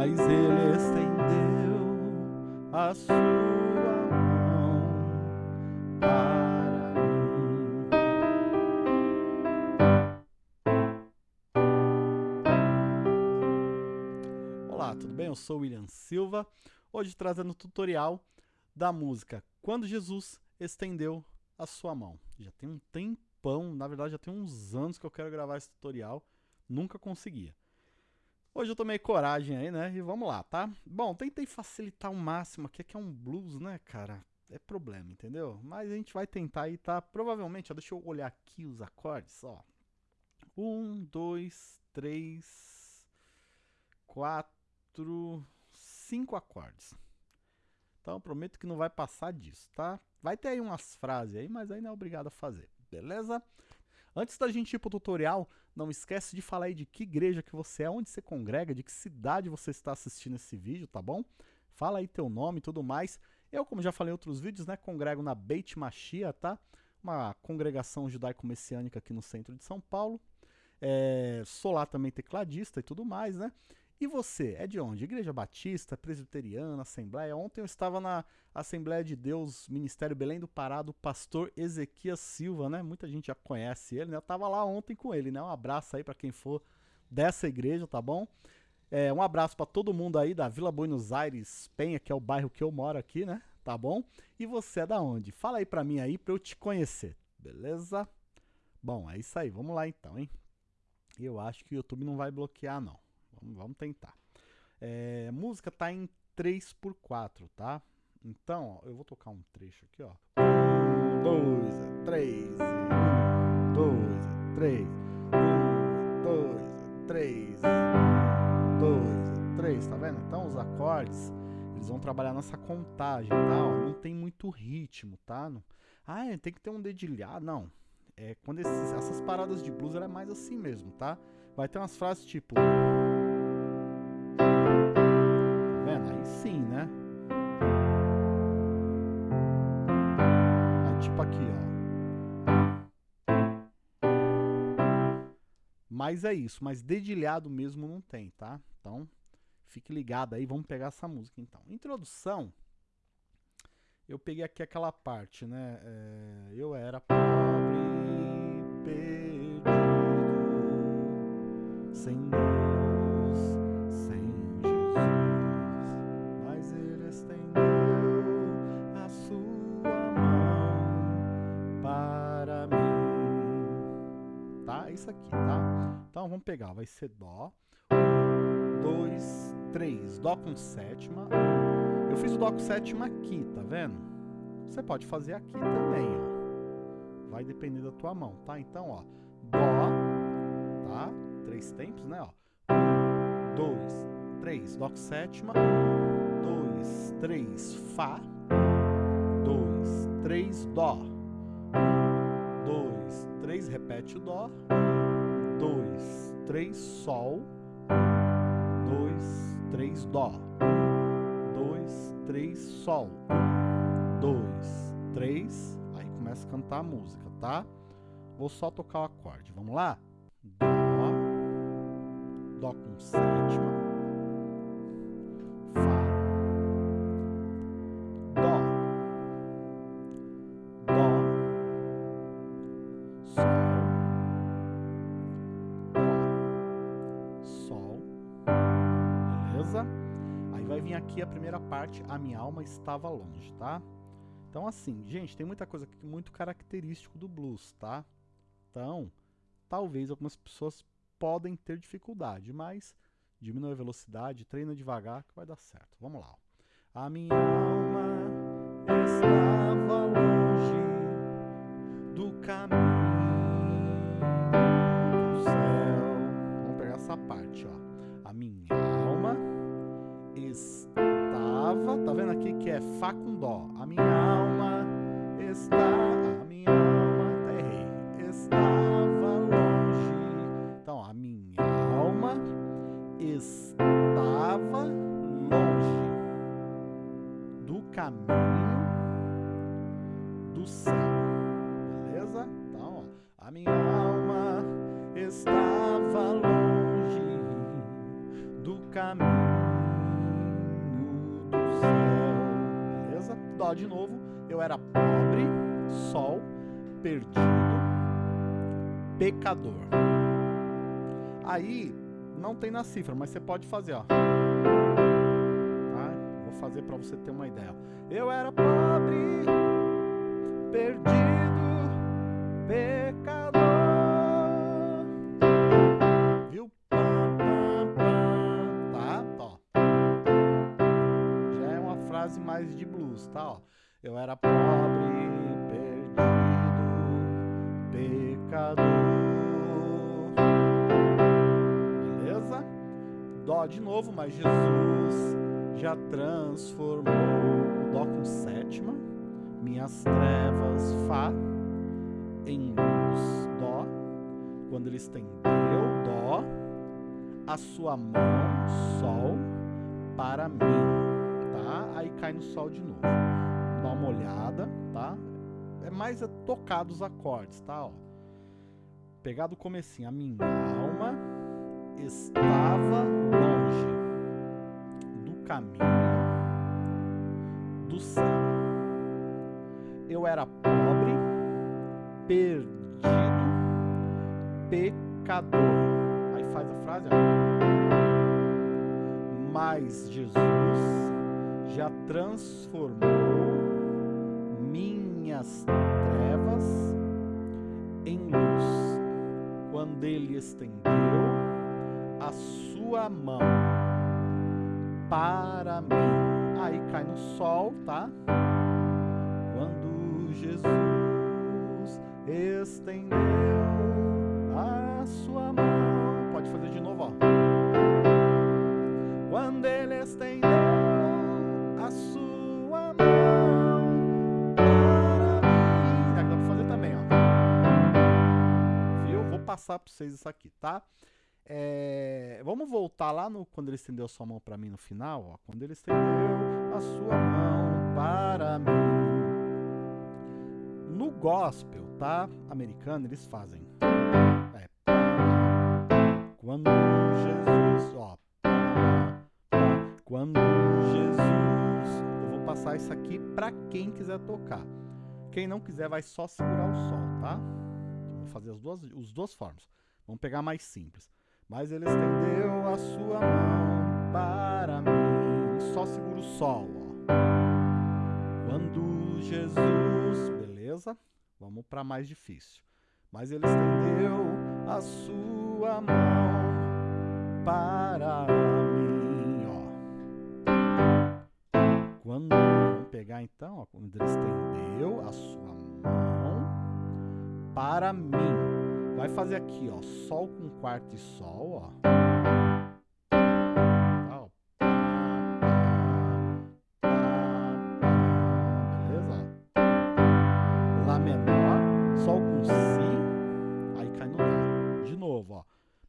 mas ele estendeu a sua mão para mim. Olá, tudo bem? Eu sou William Silva, hoje trazendo o tutorial da música Quando Jesus Estendeu a Sua Mão. Já tem um tempão, na verdade já tem uns anos que eu quero gravar esse tutorial, nunca conseguia. Hoje eu tomei coragem aí, né? E vamos lá, tá? Bom, tentei facilitar o máximo aqui, que é um blues, né, cara? É problema, entendeu? Mas a gente vai tentar aí, tá? Provavelmente, ó, deixa eu olhar aqui os acordes, ó. Um, dois, três, quatro, cinco acordes. Então prometo que não vai passar disso, tá? Vai ter aí umas frases aí, mas aí não é obrigado a fazer, beleza? Antes da gente ir pro tutorial, não esquece de falar aí de que igreja que você é, onde você congrega, de que cidade você está assistindo esse vídeo, tá bom? Fala aí teu nome e tudo mais. Eu, como já falei em outros vídeos, né, congrego na Beit Machia, tá? Uma congregação judaico-messiânica aqui no centro de São Paulo. É, sou lá também tecladista e tudo mais, né? E você, é de onde? Igreja Batista, Presbiteriana, Assembleia? Ontem eu estava na Assembleia de Deus, Ministério Belém do Pará, do pastor Ezequias Silva, né? Muita gente já conhece ele, né? Eu estava lá ontem com ele, né? Um abraço aí para quem for dessa igreja, tá bom? É, um abraço para todo mundo aí da Vila Buenos Aires, Penha, que é o bairro que eu moro aqui, né? Tá bom? E você é da onde? Fala aí para mim aí para eu te conhecer, beleza? Bom, é isso aí, vamos lá então, hein? Eu acho que o YouTube não vai bloquear, não. Vamos, vamos tentar. É, música tá em 3x4, tá? Então, ó, eu vou tocar um trecho aqui, ó. Um, dois, três, um, dois, três, um, dois, três, um, dois, três, tá vendo? Então, os acordes, eles vão trabalhar nessa contagem, tá? Ó, não tem muito ritmo, tá? Não, ah, tem que ter um dedilhado, não. É, quando esses, essas paradas de blues, ela é mais assim mesmo, tá? Vai ter umas frases tipo... Mas é isso, mas dedilhado mesmo não tem, tá? Então, fique ligado aí, vamos pegar essa música então. Introdução, eu peguei aqui aquela parte, né? É, eu era pobre, perdido, sem isso aqui, tá? Então vamos pegar, vai ser Dó, um, dois, três, Dó com sétima. Eu fiz o Dó com sétima aqui, tá vendo? Você pode fazer aqui também, ó. Vai depender da tua mão, tá? Então, ó, Dó, tá? Três tempos, né, ó. Um, dois, três, Dó com sétima. Um, dois, três, Fá. Um, dois, três, Dó. Repete o Dó. Dois, três, Sol, dois, três, Dó, dois, três, Sol, dois, três, aí começa a cantar a música, tá? Vou só tocar o acorde, vamos lá? Dó, Dó com sétima, aqui a primeira parte, a minha alma estava longe, tá? Então assim, gente, tem muita coisa aqui muito característico do blues, tá? Então, talvez algumas pessoas podem ter dificuldade, mas diminui a velocidade, treina devagar que vai dar certo. Vamos lá. A minha alma estava longe caminho do céu. Vamos pegar essa parte, ó. A minha alma estava, tá vendo aqui que é Fá com Dó. A minha alma está, estava longe do caminho do céu. Beleza? Dó de novo. Eu era pobre, sol, perdido, pecador. Aí, não tem na cifra, mas você pode fazer, ó. Tá? Vou fazer para você ter uma ideia. Eu era pobre, perdido blues, tá? Eu era pobre, perdido, pecador. Beleza? Dó de novo, mas Jesus já transformou Dó com sétima, minhas trevas, Fá, em luz, Dó. Quando ele estendeu, Dó, a sua mão, Sol, para mim? Aí cai no Sol de novo. Dá uma olhada, tá? É mais é tocado os acordes, tá? Ó. Pegar do comecinho, a minha alma estava longe do caminho do céu. Eu era pobre, perdido, pecador. Aí faz a frase, ó. Mas Jesus já transformou minhas trevas em luz quando ele estendeu a sua mão para mim. Aí cai no sol, tá? Quando Jesus estendeu passar para vocês isso aqui, tá? É, vamos voltar lá no quando ele estendeu sua mão para mim no final, ó. Quando ele estendeu a sua mão para mim. No gospel, tá? Americano, eles fazem. É, quando Jesus, ó. Quando Jesus, eu vou passar isso aqui para quem quiser tocar. Quem não quiser vai só segurar o sol, tá? Vou fazer as duas, os duas formas. Vamos pegar mais simples. Mas ele estendeu a sua mão para mim. Só segura o sol, ó. Quando Jesus, beleza? Vamos para mais difícil. Mas ele estendeu a sua mão para mim, ó. Quando vamos pegar então, ó, quando ele estendeu a sua mão para mim. Vai fazer aqui, ó, sol com quarto e sol, ó.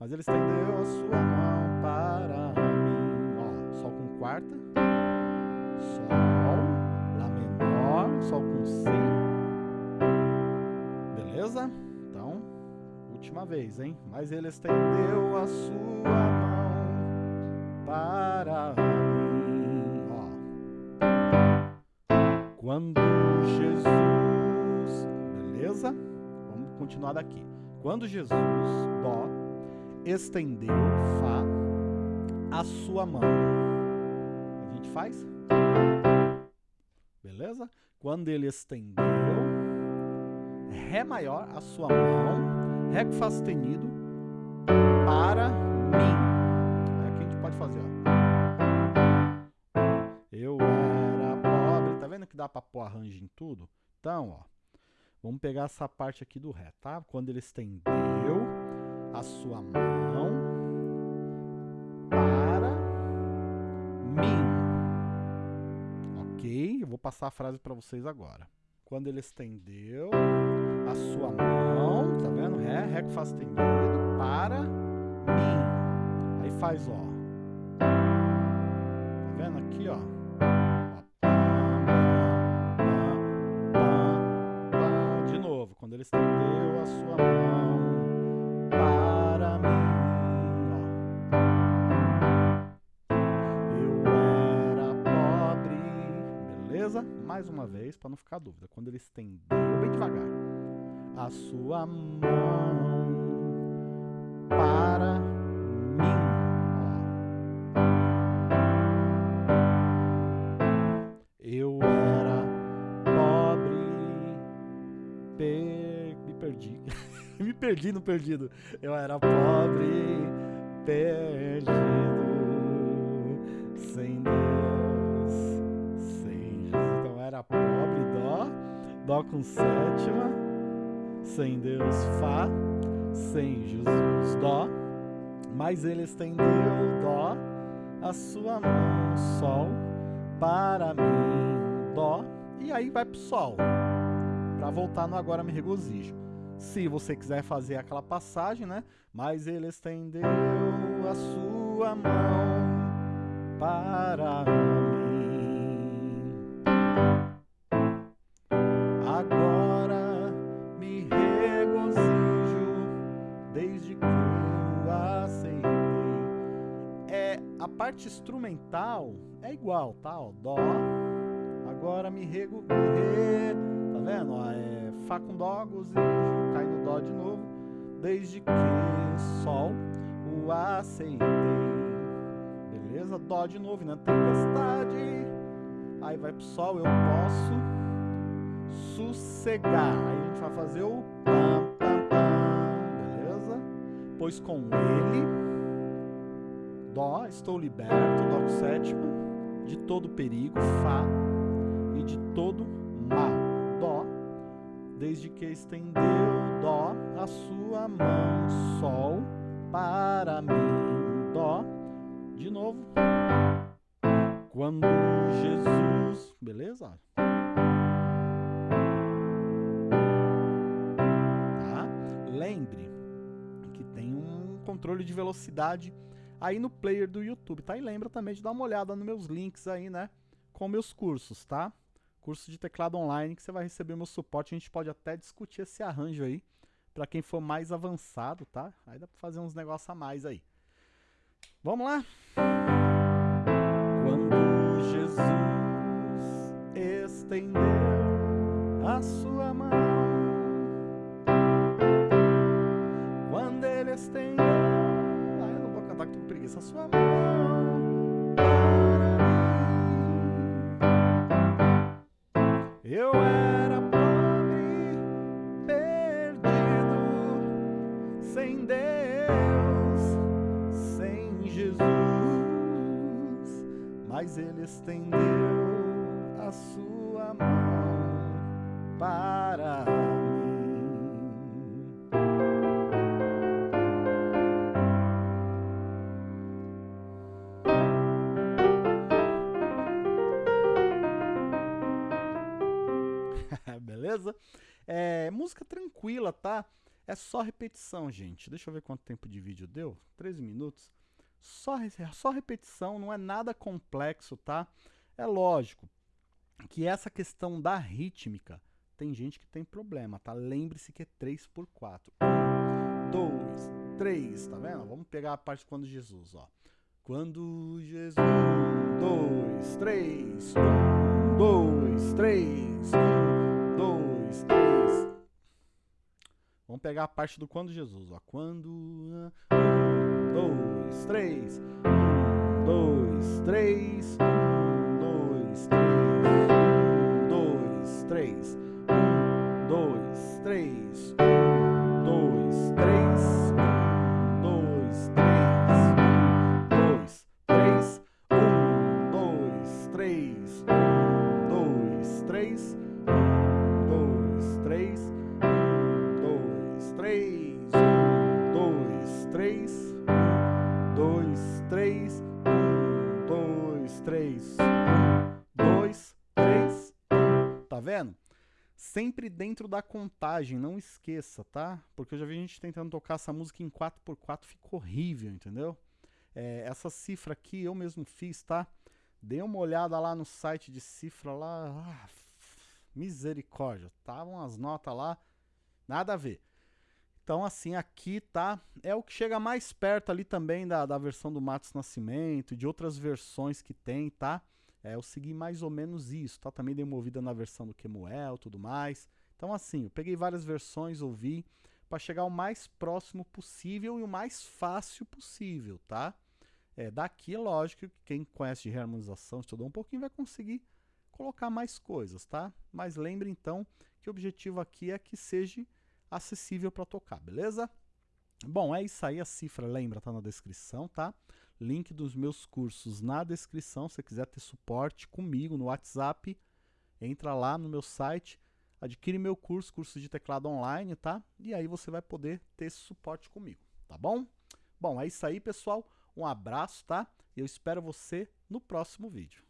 Mas ele estendeu a sua mão para mim, ó. Sol com quarta, sol, lá menor, sol com si. Beleza? última vez, hein? Mas ele estendeu a sua mão para mim, ó. Quando Jesus, beleza? Vamos continuar daqui. Quando Jesus, dó, estendeu, fá, a sua mão. A gente faz? Beleza? Quando ele estendeu, ré maior, a sua mão, Ré com Fá sustenido para mim. Aí aqui a gente pode fazer, ó. Eu era pobre. Tá vendo que dá para pôr arranjo em tudo? Então, ó. Vamos pegar essa parte aqui do Ré, tá? Quando ele estendeu a sua mão para mim. Ok? Eu vou passar a frase para vocês agora. Quando ele estendeu a sua mão, tá vendo? Ré, Ré com Fá sustenido, para mim. Aí faz, ó. Tá vendo aqui, ó? De novo, quando ele estendeu a sua mão mais uma vez, para não ficar dúvida. Quando ele estendeu, bem devagar, a sua mão para mim. Eu era pobre, per... me perdi. me perdi no perdido. Eu era pobre, perdido, sem Deus, dó com sétima, sem Deus, fá, sem Jesus, dó. Mas ele estendeu, dó, a sua mão, sol, para mim, dó. E aí vai pro sol, para voltar no agora me regozijo. Se você quiser fazer aquela passagem, né? Mas ele estendeu a sua mão para mim. Parte instrumental é igual, tá? Ó, dó. Agora rego, me re, tá vendo? Ó, é Fá com Dó, gozijo, cai no Dó de novo, desde que Sol o aceitei. Beleza? Dó de novo, né? Tempestade. Aí vai pro Sol, eu posso sossegar. Aí a gente vai fazer o pam, pam, pam, beleza? Pois com ele, Dó, estou liberto, Dó com sétima, de todo perigo, Fá, e de todo mal, Dó, desde que estendeu Dó a sua mão, Sol, para mim, Dó, de novo, quando Jesus, beleza? Tá? Lembre que tem um controle de velocidade aí no player do YouTube, tá? E lembra também de dar uma olhada nos meus links aí, né? Com meus cursos, tá? Curso de teclado online que você vai receber meu suporte. A gente pode até discutir esse arranjo aí para quem for mais avançado, tá? Aí dá para fazer uns negócios a mais aí. Vamos lá? Quando Jesus estendeu a sua mão, cantar que tô com preguiça, a sua mão para mim. Eu era pobre, perdido, sem Deus, sem Jesus, mas Ele estendeu a sua mão Beleza? É, música tranquila, tá? É só repetição, gente. Deixa eu ver quanto tempo de vídeo deu. 13 minutos. Só, só repetição, não é nada complexo, tá? É lógico que essa questão da rítmica tem gente que tem problema, tá? Lembre-se que é 3 por 4. 1, 2, 3, tá vendo? Vamos pegar a parte quando Jesus, ó. Quando Jesus. 1, 2, 3. 1, 2, 3. 1, dois, três. Vamos pegar a parte do quando Jesus, ó. Quando. Um, dois, três. Um, dois, três. Um, dois, três. Um, dois, três. Um, dois, três. Um, dois, três. três Sempre dentro da contagem, não esqueça, tá? Porque eu já vi gente tentando tocar essa música em 4x4, ficou horrível, entendeu? É, essa cifra aqui eu mesmo fiz, tá? Dê uma olhada lá no site de cifra lá. Ah, misericórdia, estavam as notas lá, nada a ver. Então, assim, aqui tá. É o que chega mais perto ali também da, da versão do Matos Nascimento, de outras versões que tem, tá? É, eu segui mais ou menos isso, tá? Também dei uma ouvida na versão do Kemuel e tudo mais. Então assim, eu peguei várias versões, ouvi, para chegar o mais próximo possível e o mais fácil possível, tá? É, daqui, é lógico, que quem conhece de reharmonização, estudou um pouquinho, vai conseguir colocar mais coisas, tá? Mas lembre então que o objetivo aqui é que seja acessível para tocar, beleza? Bom, é isso aí, a cifra, lembra, tá na descrição, tá? Link dos meus cursos na descrição, se você quiser ter suporte comigo no WhatsApp, entra lá no meu site, adquire meu curso, curso de teclado online, tá? E aí você vai poder ter esse suporte comigo, tá bom? Bom, é isso aí, pessoal. Um abraço, tá? E eu espero você no próximo vídeo.